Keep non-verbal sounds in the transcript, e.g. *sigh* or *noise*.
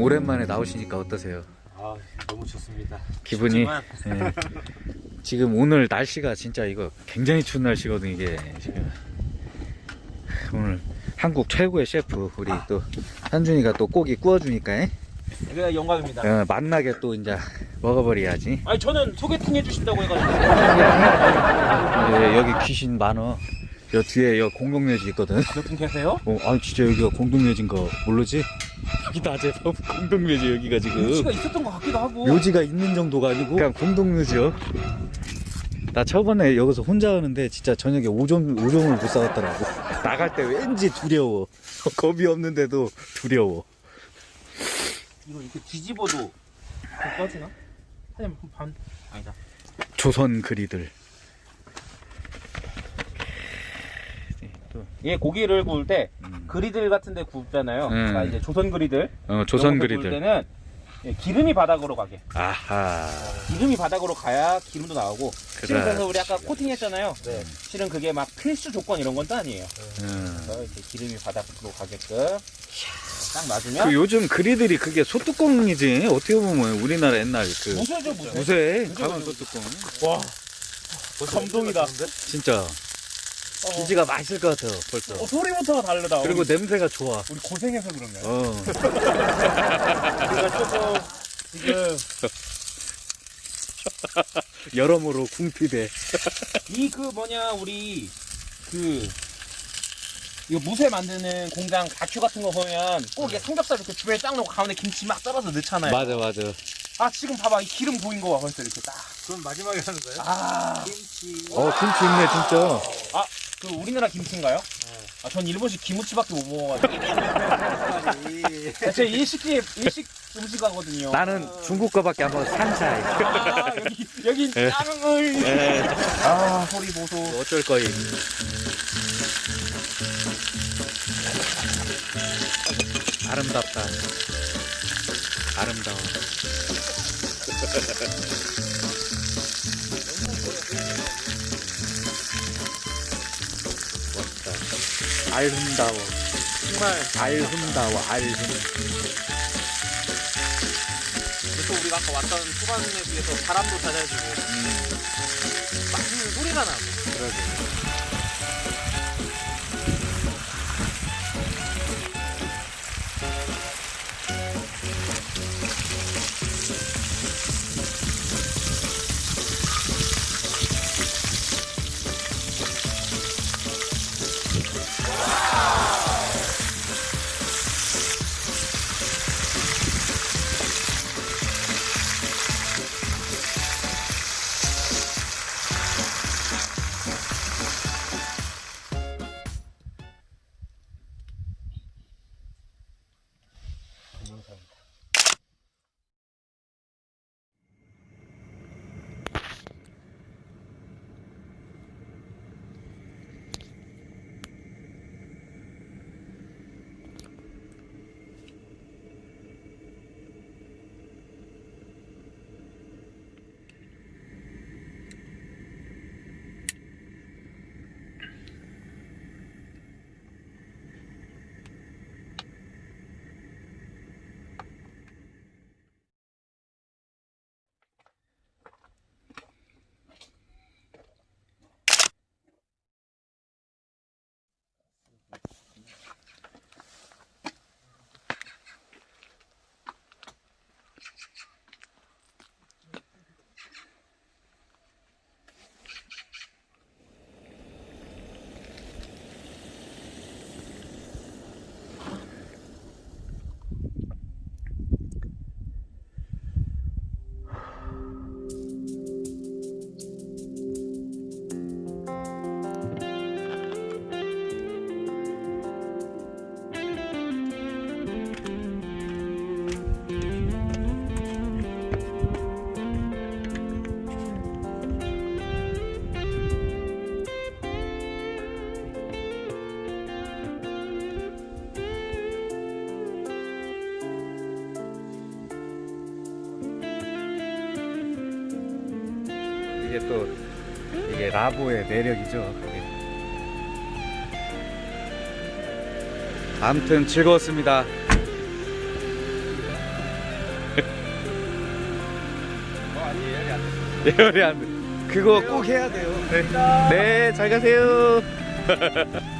오랜만에 나오시니까 어떠세요? 아 너무 좋습니다. 기분이 예. 지금 오늘 날씨가 진짜 이거 굉장히 추운 날씨거든 이게 지금 오늘 한국 최고의 셰프 우리 또 한준이가 또 고기 구워주니까 예? 영광입니다. 어, 만나게 또 이제 먹어버려야지 아니 저는 소개팅 해주신다고 해가지고 *laughs* 예, 여기 귀신 많어 여 뒤에 여 공동묘지 있거든 몇 분 계세요? 어, 아니 진짜 여기가 공동묘지인 거 모르지? 여기 낮에 *laughs* 공동묘지 여기가 지금 묘지가 있었던 것 같기도 하고. 묘지가 있는 정도가 아니고 그냥 공동묘지요 나 저번에 여기서 혼자 하는데 진짜 저녁에 오점, 오점을 못 사갔더라고 나갈 때 왠지 두려워 *laughs* 겁이 없는데도 두려워 이거 이렇게 뒤집어도 좀 꺼지나? 한반 아니다. 조선 그리들 네, 또, 얘 고기를 구울 때 음. 그리들 같은 데 굽잖아요. 음. 그러니까 이제 조선 그리들. 어, 조선 그리들 때는 예, 기름이 바닥으로 가게. 아하 기름이 바닥으로 가야 기름도 나오고. 실은 그래. 그래서 우리 아까 코팅했잖아요. 네. 실은 그게 막 필수 조건 이런 건 또 아니에요. 음. 그래서 이렇게 기름이 바닥으로 가게끔 딱 놔주면 그 요즘 그리들이 그게 소뚜껑이지 어떻게 보면 우리나라 옛날 그 무쇠죠 무쇠. 무쇠 무쇠. 소뚜껑 와 감동이다. 진짜 기지가 맛있을 것 같아요 벌써 어, 소리부터가 다르다. 그리고 냄새가 좋아 우리 고생해서 그런가요? 어. 우리가 조금 지금 *laughs* 여러모로 궁핍해 이 그 뭐냐 우리 그 이거 무쇠 만드는 공장 다큐 같은 거 보면 꼭 이게 삼겹살 이렇게 주변에 쫙 넣고 가운데 김치 막 썰어서 넣잖아요. 맞아 맞아 아 지금 봐봐 이 기름 보인 거봐 벌써 이렇게 딱. 그럼 마지막에 하는 거예요? 아, 김치. 어 김치 있네 진짜 그 우리나라 김치인가요? 아, 전 일본식 김치밖에 못 먹어가지고. 제 일식집 일식 음식하거든요. 나는 중국 거밖에 안 먹어 산차이 아, 여기 여기 예. 짜증을. 에, 아 소리 보소. 어쩔 거임 아름답다 아름다워 *laughs* 알흠다워. 정말. 알흠다워 알흠 또 우리가 아까 왔던 수관에 비해서 바람도 잦아지고 음, 맛있는 소리가 나고. 그러게 이게 또 이게 라보의 매력이죠. 아무튼 즐거웠습니다. *laughs* 예열이 안 돼. 그거 꼭 해야 돼요. 네. 네, 잘 가세요. *laughs*